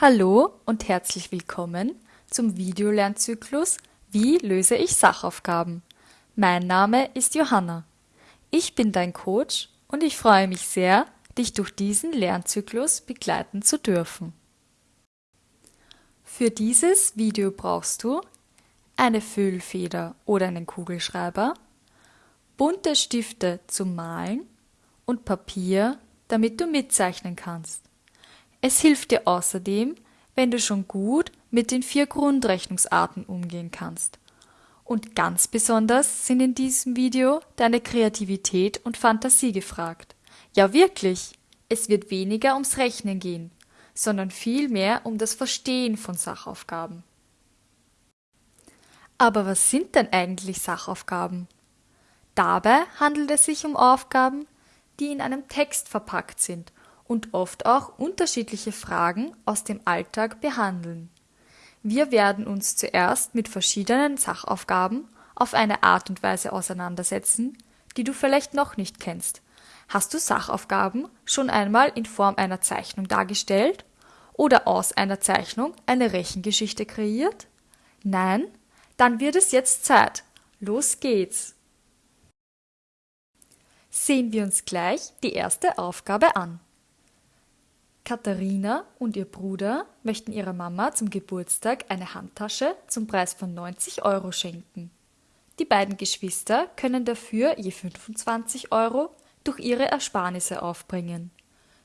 Hallo und herzlich willkommen zum Videolernzyklus Wie löse ich Sachaufgaben? Mein Name ist Johanna. Ich bin dein Coach und ich freue mich sehr, dich durch diesen Lernzyklus begleiten zu dürfen. Für dieses Video brauchst du eine Füllfeder oder einen Kugelschreiber, bunte Stifte zum Malen und Papier, damit du mitzeichnen kannst. Es hilft dir außerdem, wenn du schon gut mit den vier Grundrechnungsarten umgehen kannst. Und ganz besonders sind in diesem Video deine Kreativität und Fantasie gefragt. Ja wirklich, es wird weniger ums Rechnen gehen, sondern vielmehr um das Verstehen von Sachaufgaben. Aber was sind denn eigentlich Sachaufgaben? Dabei handelt es sich um Aufgaben, die in einem Text verpackt sind und oft auch unterschiedliche Fragen aus dem Alltag behandeln. Wir werden uns zuerst mit verschiedenen Sachaufgaben auf eine Art und Weise auseinandersetzen, die du vielleicht noch nicht kennst. Hast du Sachaufgaben schon einmal in Form einer Zeichnung dargestellt oder aus einer Zeichnung eine Rechengeschichte kreiert? Nein? Dann wird es jetzt Zeit. Los geht's! Sehen wir uns gleich die erste Aufgabe an. Katharina und ihr Bruder möchten ihrer Mama zum Geburtstag eine Handtasche zum Preis von 90 Euro schenken. Die beiden Geschwister können dafür je 25 Euro durch ihre Ersparnisse aufbringen.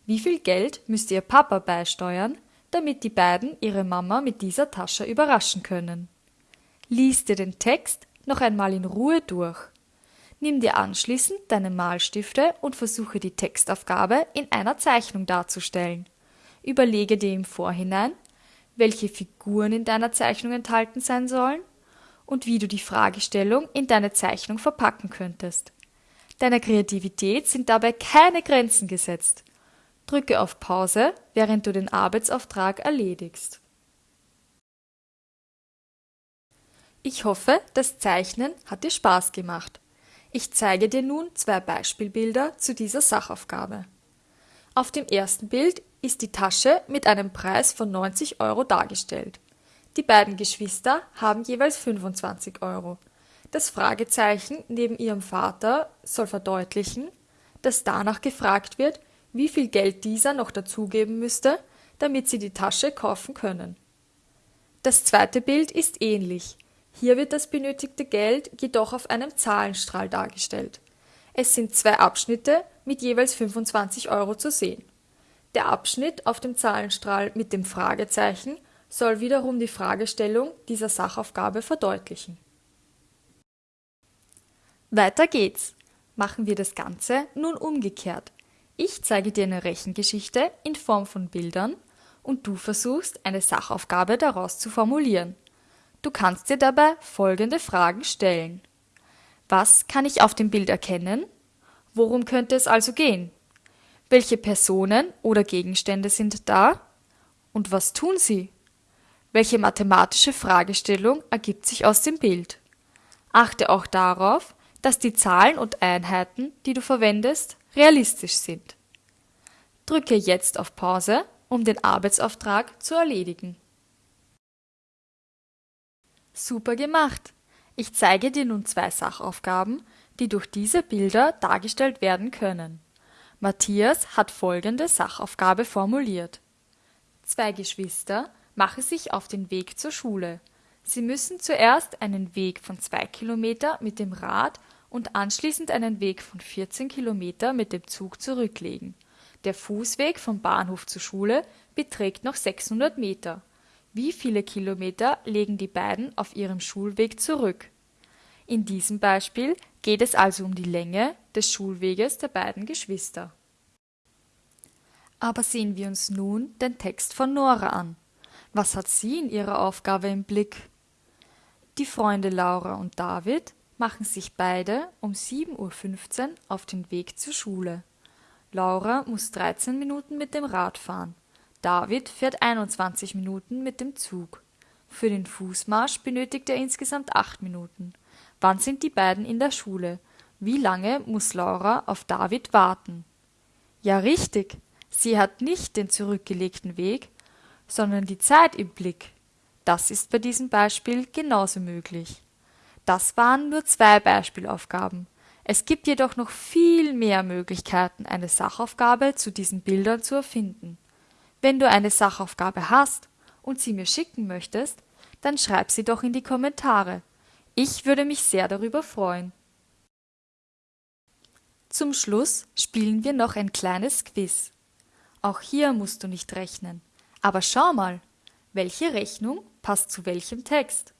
Wie viel Geld müsste ihr Papa beisteuern, damit die beiden ihre Mama mit dieser Tasche überraschen können? Lies dir den Text noch einmal in Ruhe durch. Nimm dir anschließend deine Malstifte und versuche die Textaufgabe in einer Zeichnung darzustellen. Überlege dir im Vorhinein, welche Figuren in deiner Zeichnung enthalten sein sollen und wie du die Fragestellung in deine Zeichnung verpacken könntest. Deiner Kreativität sind dabei keine Grenzen gesetzt. Drücke auf Pause, während du den Arbeitsauftrag erledigst. Ich hoffe, das Zeichnen hat dir Spaß gemacht. Ich zeige dir nun zwei Beispielbilder zu dieser Sachaufgabe. Auf dem ersten Bild ist die Tasche mit einem Preis von 90 Euro dargestellt. Die beiden Geschwister haben jeweils 25 Euro. Das Fragezeichen neben ihrem Vater soll verdeutlichen, dass danach gefragt wird, wie viel Geld dieser noch dazugeben müsste, damit sie die Tasche kaufen können. Das zweite Bild ist ähnlich. Hier wird das benötigte Geld jedoch auf einem Zahlenstrahl dargestellt. Es sind zwei Abschnitte mit jeweils 25 Euro zu sehen. Der Abschnitt auf dem Zahlenstrahl mit dem Fragezeichen soll wiederum die Fragestellung dieser Sachaufgabe verdeutlichen. Weiter geht's. Machen wir das Ganze nun umgekehrt. Ich zeige dir eine Rechengeschichte in Form von Bildern und du versuchst, eine Sachaufgabe daraus zu formulieren. Du kannst dir dabei folgende Fragen stellen. Was kann ich auf dem Bild erkennen? Worum könnte es also gehen? Welche Personen oder Gegenstände sind da? Und was tun sie? Welche mathematische Fragestellung ergibt sich aus dem Bild? Achte auch darauf, dass die Zahlen und Einheiten, die du verwendest, realistisch sind. Drücke jetzt auf Pause, um den Arbeitsauftrag zu erledigen. Super gemacht! Ich zeige dir nun zwei Sachaufgaben, die durch diese Bilder dargestellt werden können. Matthias hat folgende Sachaufgabe formuliert. Zwei Geschwister machen sich auf den Weg zur Schule. Sie müssen zuerst einen Weg von zwei Kilometer mit dem Rad und anschließend einen Weg von 14 Kilometer mit dem Zug zurücklegen. Der Fußweg vom Bahnhof zur Schule beträgt noch 600 Meter. Wie viele Kilometer legen die beiden auf ihrem Schulweg zurück? In diesem Beispiel geht es also um die Länge des Schulweges der beiden Geschwister. Aber sehen wir uns nun den Text von Nora an. Was hat sie in ihrer Aufgabe im Blick? Die Freunde Laura und David machen sich beide um 7.15 Uhr auf den Weg zur Schule. Laura muss 13 Minuten mit dem Rad fahren. David fährt 21 Minuten mit dem Zug. Für den Fußmarsch benötigt er insgesamt 8 Minuten. Wann sind die beiden in der Schule? Wie lange muss Laura auf David warten? Ja, richtig. Sie hat nicht den zurückgelegten Weg, sondern die Zeit im Blick. Das ist bei diesem Beispiel genauso möglich. Das waren nur zwei Beispielaufgaben. Es gibt jedoch noch viel mehr Möglichkeiten, eine Sachaufgabe zu diesen Bildern zu erfinden. Wenn du eine Sachaufgabe hast und sie mir schicken möchtest, dann schreib sie doch in die Kommentare. Ich würde mich sehr darüber freuen. Zum Schluss spielen wir noch ein kleines Quiz. Auch hier musst du nicht rechnen. Aber schau mal, welche Rechnung passt zu welchem Text.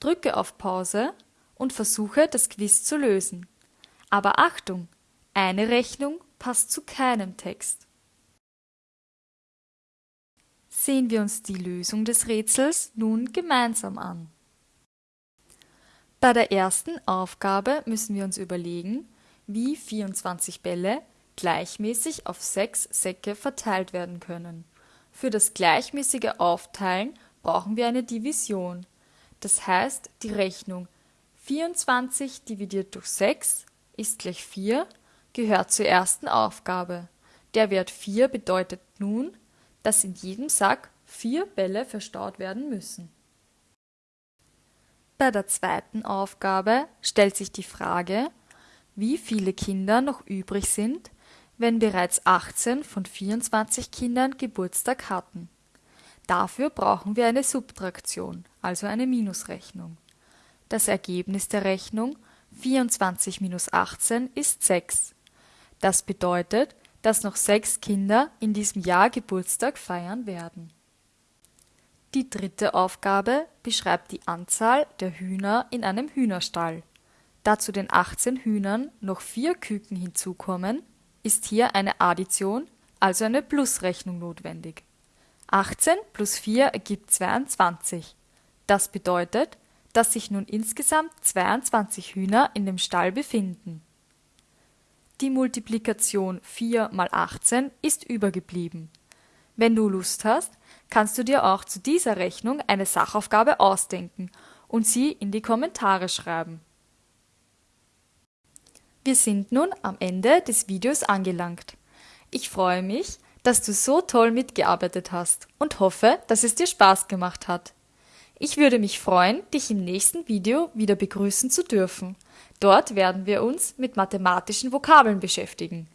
Drücke auf Pause und versuche das Quiz zu lösen. Aber Achtung, eine Rechnung passt zu keinem Text. Sehen wir uns die Lösung des Rätsels nun gemeinsam an. Bei der ersten Aufgabe müssen wir uns überlegen, wie 24 Bälle gleichmäßig auf sechs Säcke verteilt werden können. Für das gleichmäßige Aufteilen brauchen wir eine Division. Das heißt, die Rechnung 24 dividiert durch 6 ist gleich 4 gehört zur ersten Aufgabe. Der Wert 4 bedeutet nun, dass in jedem Sack vier Bälle verstaut werden müssen. Bei der zweiten Aufgabe stellt sich die Frage, wie viele Kinder noch übrig sind, wenn bereits 18 von 24 Kindern Geburtstag hatten. Dafür brauchen wir eine Subtraktion, also eine Minusrechnung. Das Ergebnis der Rechnung 24 minus 18 ist 6. Das bedeutet, dass noch sechs Kinder in diesem Jahr Geburtstag feiern werden. Die dritte Aufgabe beschreibt die Anzahl der Hühner in einem Hühnerstall. Da zu den 18 Hühnern noch vier Küken hinzukommen, ist hier eine Addition, also eine Plusrechnung notwendig. 18 plus 4 ergibt 22. Das bedeutet, dass sich nun insgesamt 22 Hühner in dem Stall befinden. Die Multiplikation 4 mal 18 ist übergeblieben. Wenn du Lust hast, kannst du dir auch zu dieser Rechnung eine Sachaufgabe ausdenken und sie in die Kommentare schreiben. Wir sind nun am Ende des Videos angelangt. Ich freue mich, dass du so toll mitgearbeitet hast und hoffe, dass es dir Spaß gemacht hat. Ich würde mich freuen, dich im nächsten Video wieder begrüßen zu dürfen. Dort werden wir uns mit mathematischen Vokabeln beschäftigen.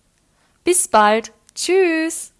Bis bald. Tschüss.